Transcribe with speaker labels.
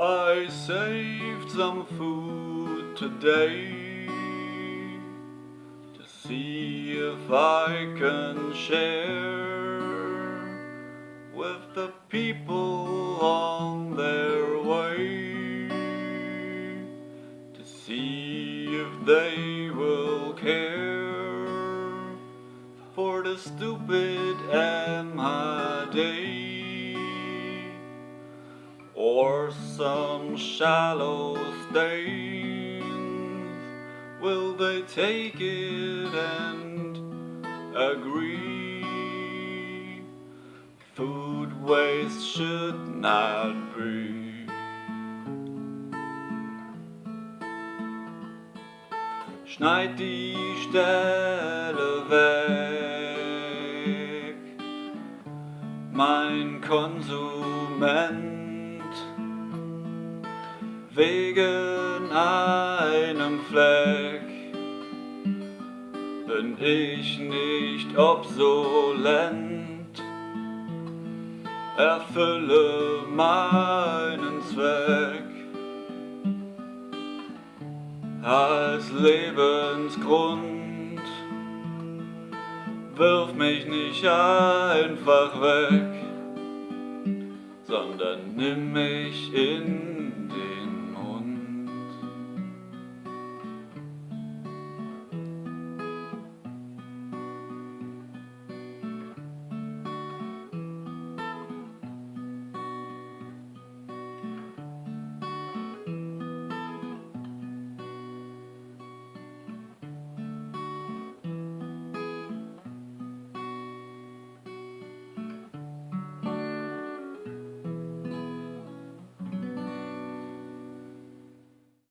Speaker 1: I saved some food today to see if I can share with the people on their way to see if they will care for the stupid and my day or some shallow stains will they take it and agree. Food waste should not be. Schneid die Stelle weg, mein Konsument, wegen einem Fleck bin ich nicht obsolent, erfülle meinen Zweck. als Lebensgrund. Wirf mich nicht einfach weg, sondern nimm mich in